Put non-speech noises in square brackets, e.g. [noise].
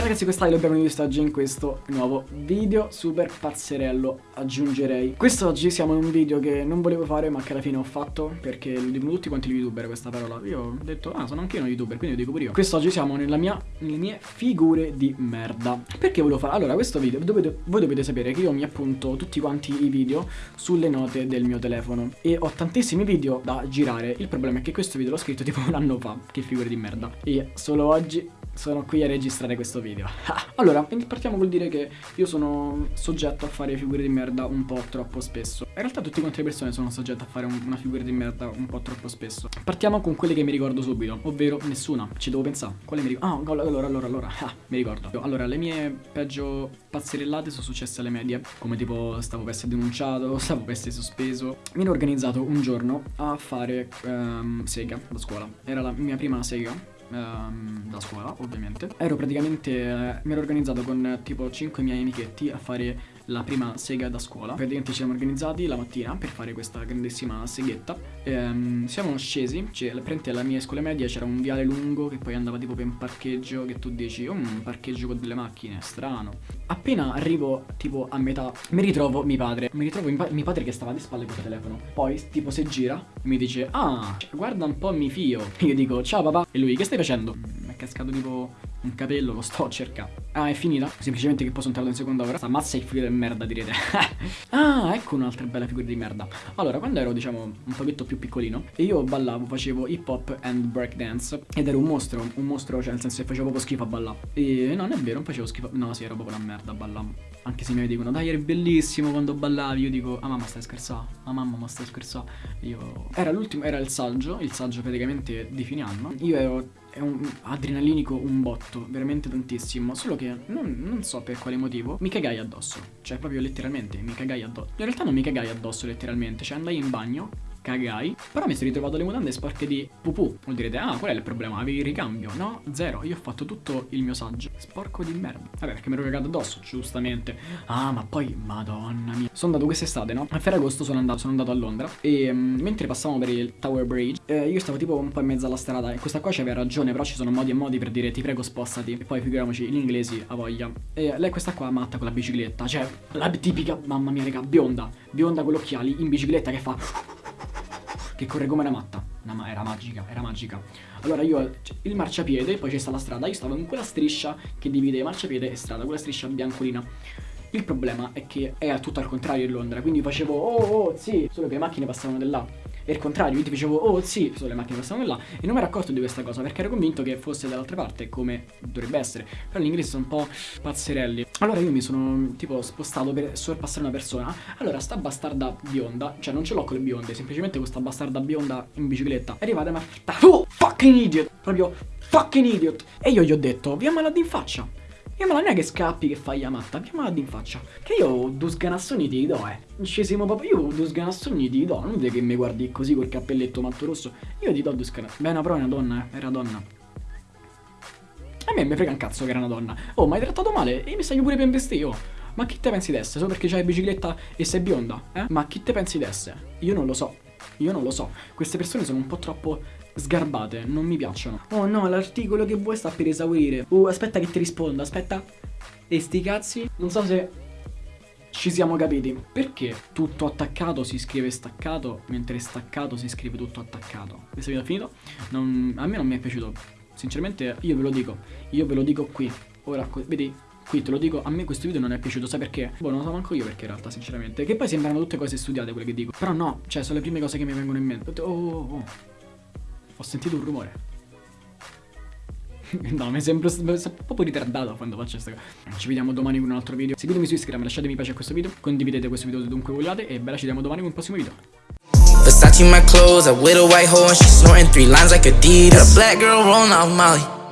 ragazzi quest'Ailo benvenuti quest'oggi in questo nuovo video. Super pazzerello aggiungerei. Quest'oggi siamo in un video che non volevo fare ma che alla fine ho fatto perché lo dicono tutti quanti gli youtuber questa parola. Io ho detto ah sono anche io uno youtuber quindi lo dico pure io. Quest'oggi siamo mia, nelle mie figure di merda. Perché volevo fare? Allora questo video dovete, voi dovete sapere che io mi appunto tutti quanti i video sulle note del mio telefono. E ho tantissimi video da girare. Il problema è che questo video l'ho scritto tipo un anno fa Che figure di merda. E solo oggi sono qui a registrare questo video. Allora, partiamo col dire che io sono soggetto a fare figure di merda un po' troppo spesso. In realtà tutte quante le persone sono soggette a fare un, una figura di merda un po' troppo spesso. Partiamo con quelle che mi ricordo subito, ovvero nessuna. Ci devo pensare, quale mi ricordo? Ah, allora, allora, allora, ah, mi ricordo. Allora, le mie peggio pazzerellate sono successe alle medie. Come tipo stavo per essere denunciato, [laughs] stavo per essere sospeso. Mi ero organizzato un giorno a fare um, sega da scuola. Era la mia prima sega ehm, da scuola ovviamente. Ero praticamente, eh, mi ero organizzato con tipo 5 miei amichetti a fare la prima sega da scuola. Praticamente ci siamo organizzati la mattina per fare questa grandissima seghetta. Ehm, Siamo scesi, cioè praticamente alla mia scuola media c'era un viale lungo che poi andava tipo per un parcheggio Che tu dici, oh, un parcheggio con delle macchine, strano. Appena arrivo tipo a metà mi ritrovo mio padre. Mi ritrovo mio padre che stava di spalle col telefono. Poi tipo si gira e mi dice, ah, guarda un po' mi fio. Io dico, ciao papà. E lui, che stai facendo? Mi è cascato tipo un capello, lo sto a cercare Ah, è finita? Semplicemente che posso entrare in seconda ora. Sta mazza il figlio di merda, direte. [laughs] ah, ecco un'altra bella figura di merda. Allora, quando ero, diciamo, un pochetto più piccolino, io ballavo, facevo hip hop and breakdance. Ed ero un mostro, un mostro, cioè nel senso che facevo proprio schifo a ballare. E no, non è vero, non facevo schifo. No, sì, ero proprio una merda a ballare. Anche se mi dicono, dai, eri bellissimo quando ballavi. Io dico, ah mamma stai scherzando? Ah mamma ma stai scherzando? Io... Era l'ultimo, era il saggio, il saggio praticamente di fine anno. Io ero è un adrenalinico un botto, veramente tantissimo. Solo che non, non, so per quale motivo mi cagai addosso. Cioè, proprio letteralmente mi cagai addosso. In realtà non mi cagai addosso letteralmente. Cioè, andai in bagno, cagai Però mi sono ritrovato le mutande sporche di pupù. Vuol dire, ah qual è il problema? Avevi il ricambio? No, zero, io ho fatto tutto il mio saggio. Sporco di merda. Vabbè perché mi ero cagato addosso, giustamente. Ah ma poi, madonna mia. Sono andato quest'estate, no? A Ferragosto sono andato, sono andato a Londra. E um, mentre passavamo per il Tower Bridge eh, Io stavo tipo un po' in mezzo alla strada. E questa qua c'aveva ragione Però ci sono modi e modi per dire ti prego spostati E poi figuriamoci, gli inglesi a voglia. E lei questa qua matta con la bicicletta. Cioè, la tipica, mamma mia raga, bionda. Bionda con gli occhiali in bicicletta che fa che corre come una matta. Una, era magica, era magica. Allora io, cioè, il marciapiede, poi c'è sta la strada, io stavo in quella striscia che divide marciapiede e strada, quella striscia biancolina. Il problema è che è tutto al contrario in Londra, quindi facevo oh oh sì, solo che le macchine passavano di là. E il contrario, io ti dicevo, oh sì, solo le macchine passavano là E non mi ero accorto di questa cosa perché ero convinto che fosse dall'altra parte come dovrebbe essere. Però gli inglesi sono un po' pazzerelli. Allora io mi sono tipo spostato per sorpassare una persona. Allora sta bastarda bionda, cioè non ce l'ho con le bionde Semplicemente questa bastarda bionda in bicicletta. È arrivata e mi ha oh fucking idiot! Proprio fucking idiot! E io gli ho detto, via malati in faccia io ma non è che scappi che fai la matta, chiamala in faccia. Che io due sganassoni ti do, eh. Scesimo proprio, io due sganassoni ti do. Non è che mi guardi così col cappelletto matto rosso. Io ti do due sganassoni. Beh, no, però è una donna, eh. Era donna. A me mi frega un cazzo che era una donna. Oh, ma hai trattato male? E mi stai pure per investire, oh. Ma chi te pensi d'esse? Solo perché c'hai bicicletta e sei bionda, eh? Ma chi te pensi d'esse? Io non lo so. Io non lo so. Queste persone sono un po' troppo sgarbate, non mi piacciono. Oh no, l'articolo che vuoi sta per esaurire. Uh, aspetta che ti rispondo, aspetta. E sti cazzi, non so se ci siamo capiti. Perché tutto attaccato si scrive staccato, mentre staccato si scrive tutto attaccato? Questo video è finito? Non, a me non mi è piaciuto. Sinceramente, io ve lo dico. Io ve lo dico qui. Ora, vedi, Qui te lo dico, a me questo video non è piaciuto, sai perché? Boh, non lo so manco io perché in realtà, sinceramente. Che poi sembrano tutte cose studiate quelle che dico. Però no, cioè, sono le prime cose che mi vengono in mente. Oh, oh, oh. Ho sentito un rumore. [laughs] no, mi sembra, proprio ritardato quando faccio questa cosa. Ci vediamo domani con un altro video. Seguitemi su Instagram, lasciatemi piace a questo video, condividete questo video dovunque vogliate e bella ci vediamo domani con un prossimo video. Versace my clothes, a white hole and she's snorting three lines like Adidas. A black girl rolling off Molly.